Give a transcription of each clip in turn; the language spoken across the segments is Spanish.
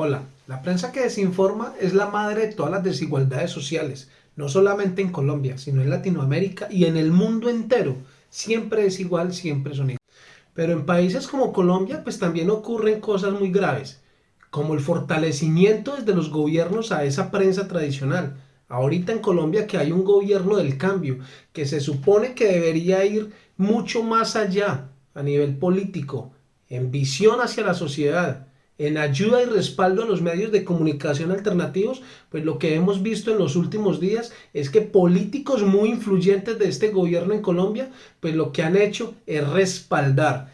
Hola, la prensa que desinforma es la madre de todas las desigualdades sociales, no solamente en Colombia, sino en Latinoamérica y en el mundo entero. Siempre es igual, siempre son iguales. Pero en países como Colombia, pues también ocurren cosas muy graves, como el fortalecimiento desde los gobiernos a esa prensa tradicional. Ahorita en Colombia que hay un gobierno del cambio, que se supone que debería ir mucho más allá a nivel político, en visión hacia la sociedad, en ayuda y respaldo a los medios de comunicación alternativos, pues lo que hemos visto en los últimos días es que políticos muy influyentes de este gobierno en Colombia, pues lo que han hecho es respaldar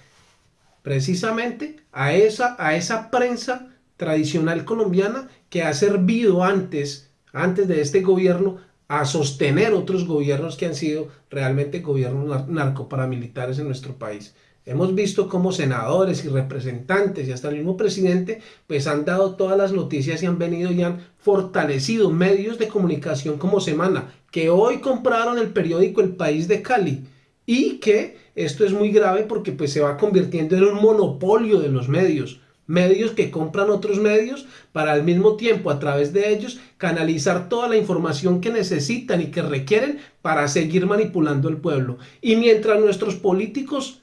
precisamente a esa, a esa prensa tradicional colombiana que ha servido antes, antes de este gobierno a sostener otros gobiernos que han sido realmente gobiernos narcoparamilitares en nuestro país. Hemos visto cómo senadores y representantes y hasta el mismo presidente pues han dado todas las noticias y han venido y han fortalecido medios de comunicación como Semana, que hoy compraron el periódico El País de Cali y que esto es muy grave porque pues se va convirtiendo en un monopolio de los medios medios que compran otros medios para al mismo tiempo a través de ellos canalizar toda la información que necesitan y que requieren para seguir manipulando el pueblo. Y mientras nuestros políticos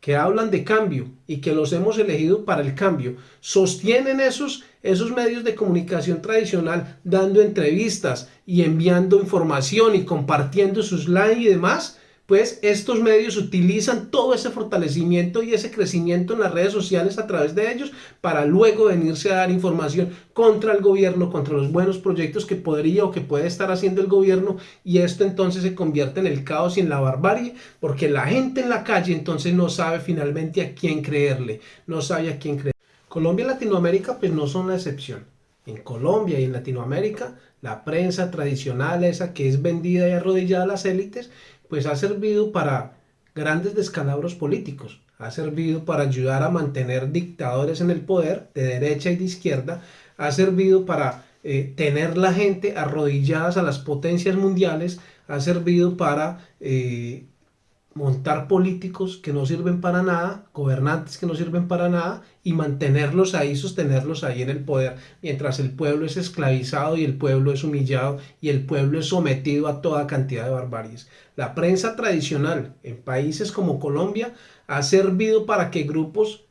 que hablan de cambio y que los hemos elegido para el cambio, sostienen esos, esos medios de comunicación tradicional dando entrevistas y enviando información y compartiendo sus likes y demás, pues estos medios utilizan todo ese fortalecimiento y ese crecimiento en las redes sociales a través de ellos para luego venirse a dar información contra el gobierno, contra los buenos proyectos que podría o que puede estar haciendo el gobierno y esto entonces se convierte en el caos y en la barbarie porque la gente en la calle entonces no sabe finalmente a quién creerle, no sabe a quién creer. Colombia y Latinoamérica pues no son la excepción. En Colombia y en Latinoamérica la prensa tradicional esa que es vendida y arrodillada a las élites pues ha servido para grandes descalabros políticos, ha servido para ayudar a mantener dictadores en el poder de derecha y de izquierda, ha servido para eh, tener la gente arrodilladas a las potencias mundiales, ha servido para eh, montar políticos que no sirven para nada, gobernantes que no sirven para nada y mantenerlos ahí, sostenerlos ahí en el poder, mientras el pueblo es esclavizado y el pueblo es humillado y el pueblo es sometido a toda cantidad de barbaries. La prensa tradicional en países como Colombia ha servido para que grupos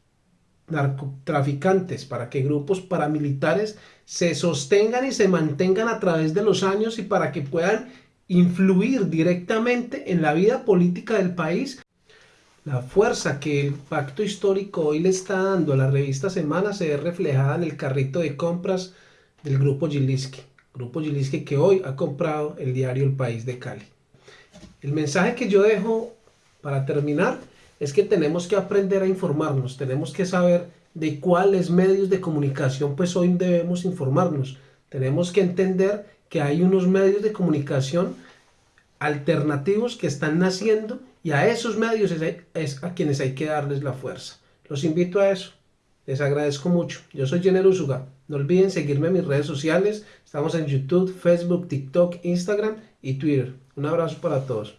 narcotraficantes, para que grupos paramilitares se sostengan y se mantengan a través de los años y para que puedan influir directamente en la vida política del país. La fuerza que el pacto histórico hoy le está dando a la revista Semana se ve reflejada en el carrito de compras del Grupo Gilinski. Grupo Gilinski que hoy ha comprado el diario El País de Cali. El mensaje que yo dejo para terminar es que tenemos que aprender a informarnos, tenemos que saber de cuáles medios de comunicación pues hoy debemos informarnos. Tenemos que entender que hay unos medios de comunicación alternativos que están naciendo y a esos medios es, a quienes hay que darles la fuerza. Los invito a eso. Les agradezco mucho. Yo soy Jenner Usuga. No olviden seguirme en mis redes sociales. Estamos en YouTube, Facebook, TikTok, Instagram y Twitter. Un abrazo para todos.